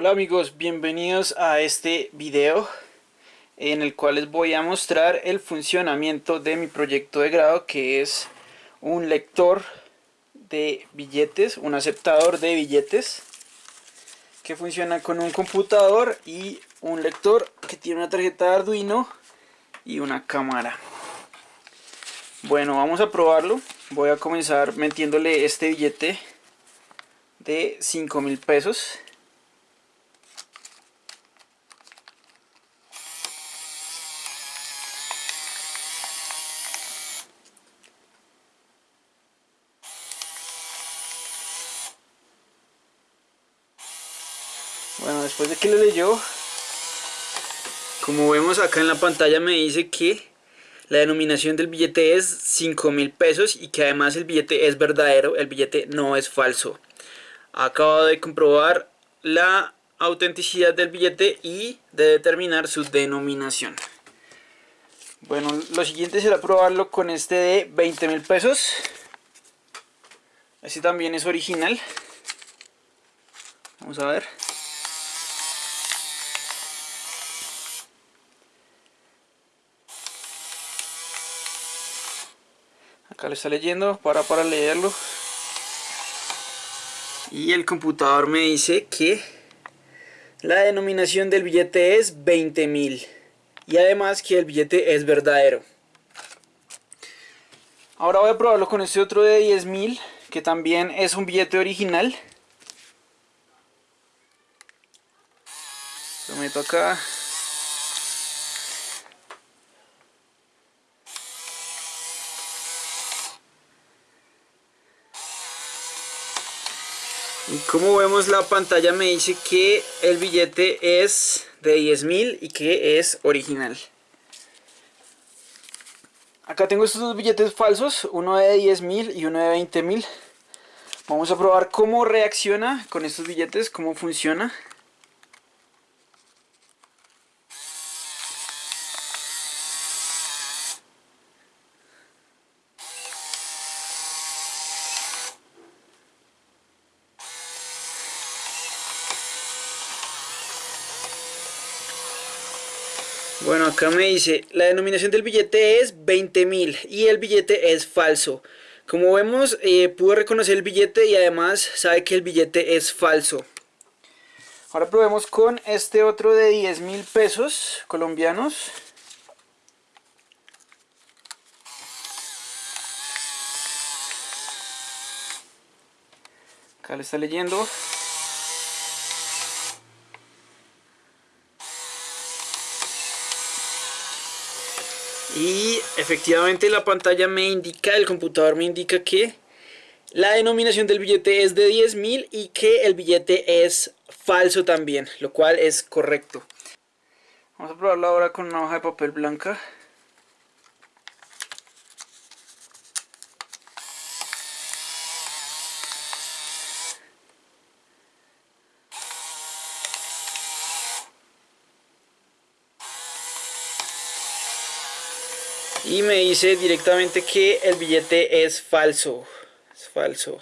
Hola amigos, bienvenidos a este video en el cual les voy a mostrar el funcionamiento de mi proyecto de grado que es un lector de billetes, un aceptador de billetes que funciona con un computador y un lector que tiene una tarjeta de Arduino y una cámara. Bueno, vamos a probarlo. Voy a comenzar metiéndole este billete de 5 mil pesos Bueno, después de que lo leyó, como vemos acá en la pantalla me dice que la denominación del billete es 5 mil pesos y que además el billete es verdadero, el billete no es falso. Acabo de comprobar la autenticidad del billete y de determinar su denominación. Bueno, lo siguiente será probarlo con este de 20 mil pesos. Este también es original. Vamos a ver. Acá lo está leyendo para para leerlo. Y el computador me dice que la denominación del billete es 20.000 y además que el billete es verdadero. Ahora voy a probarlo con este otro de 10.000 que también es un billete original. Lo meto acá Y como vemos la pantalla me dice que el billete es de 10.000 y que es original. Acá tengo estos dos billetes falsos, uno de 10.000 y uno de 20.000. Vamos a probar cómo reacciona con estos billetes, cómo funciona. Bueno, acá me dice, la denominación del billete es 20.000 y el billete es falso. Como vemos, eh, pudo reconocer el billete y además sabe que el billete es falso. Ahora probemos con este otro de 10 mil pesos colombianos. Acá le está leyendo. y efectivamente la pantalla me indica, el computador me indica que la denominación del billete es de 10.000 y que el billete es falso también, lo cual es correcto. Vamos a probarlo ahora con una hoja de papel blanca. Y me dice directamente que el billete es falso es falso.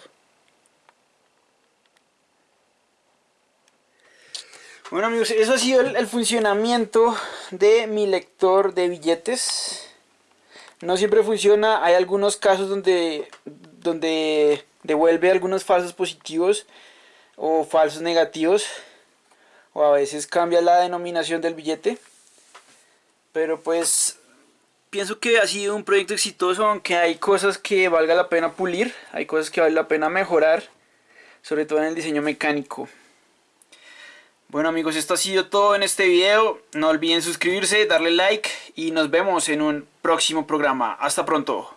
Bueno amigos eso ha sido el, funcionamiento de mi lector de billetes. No siempre funciona hay algunos casos donde donde devuelve algunos falsos positivos o falsos negativos o a veces cambia la denominación del billete. Pero pues pienso que ha sido un proyecto exitoso, aunque hay cosas que valga la pena pulir, hay cosas que vale la pena mejorar, sobre todo en el diseño mecánico. Bueno amigos, esto ha sido todo en este video, no olviden suscribirse, darle like y nos vemos en un próximo programa. Hasta pronto.